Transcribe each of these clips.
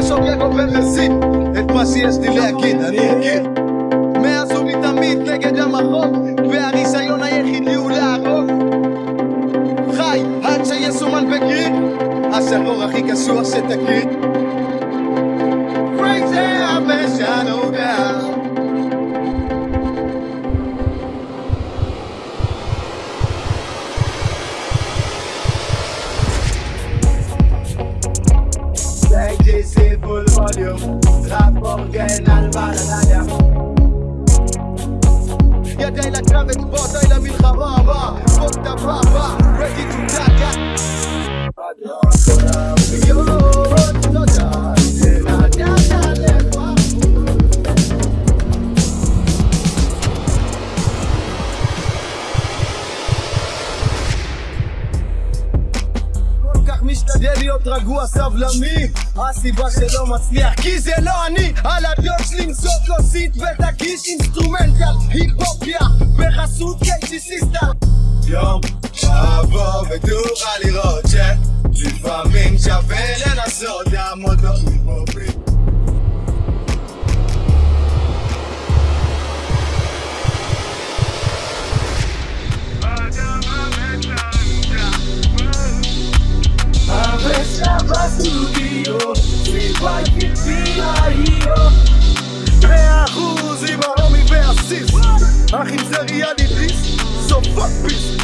זורק עובר לסין את מה שיש לי להגיד אני אגיד. מאז ומתמיד נגד המחוק והניסיון היחיד לי הוא להרוג. חי עד שיסומן בגריד השחור הכי קשוח שתכיר JC full volume Rap אורגנל בלדניה ידי לקרב אצבעות די למלחמה הבאה להיות רגוע סבלני. הסיבה שלא מצליח כי זה לא אני. על הדוד שלי למצוא כוסית ותגיש אינסטרומנטל היפופיה. בחסות קייג'י סיסטר. יום שבוא ותוכל לראות שלפעמים שווה לנסות מאה אחוז עם הרומי והסיס אך אם זה ריאליטיס, זו פאק פיס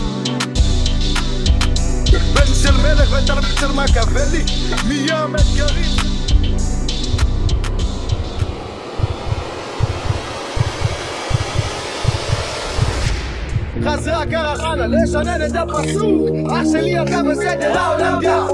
בן של מלך ותלמיד של מקאוולי מים אתגרים. חזרה קרחנה לשנן את הפסוק אח שלי אתה בסדר העולם דפוק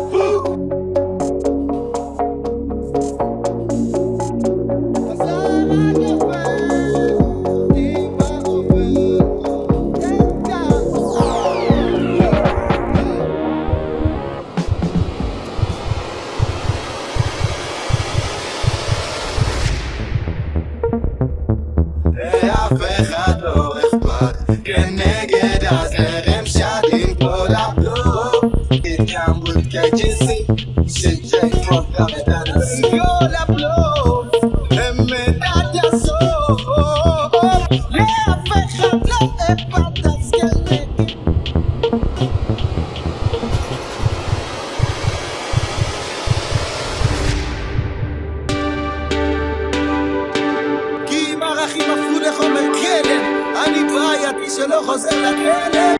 يا شاكين طلع بلو يتعمل كجنسي سجن فوق أبدا سيولا بلو لما تعد يا صوب يا فخم لا إبدا سكلي كي ما غاخي مفهول يا خمك אני בעייתי שלא חוזר לכלא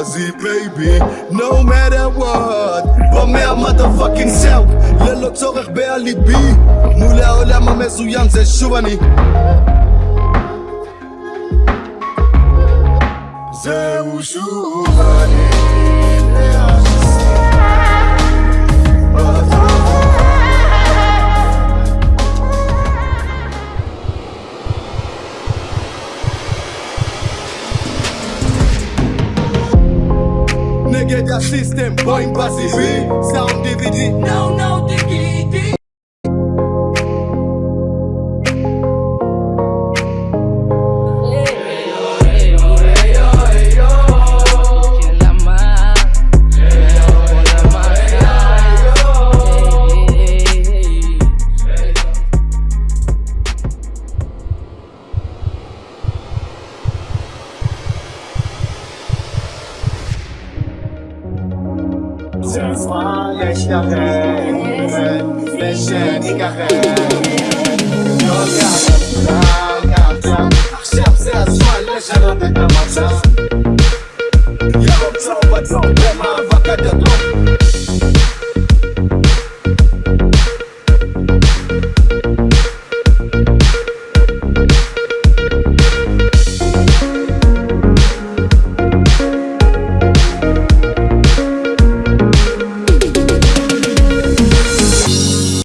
נשמע בזי בייבי, no matter what אומר motherfucking self, ללא צורך באליבי מול העולם המזוין זה שוב אני זהו שוב אני Nigga, that system going passive. Sound DVD. No, no, Dickie. zła jest światem Bez się nikachem Zielony na maca Ja mam całe, całe, mam wakacje do domu